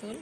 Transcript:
Putul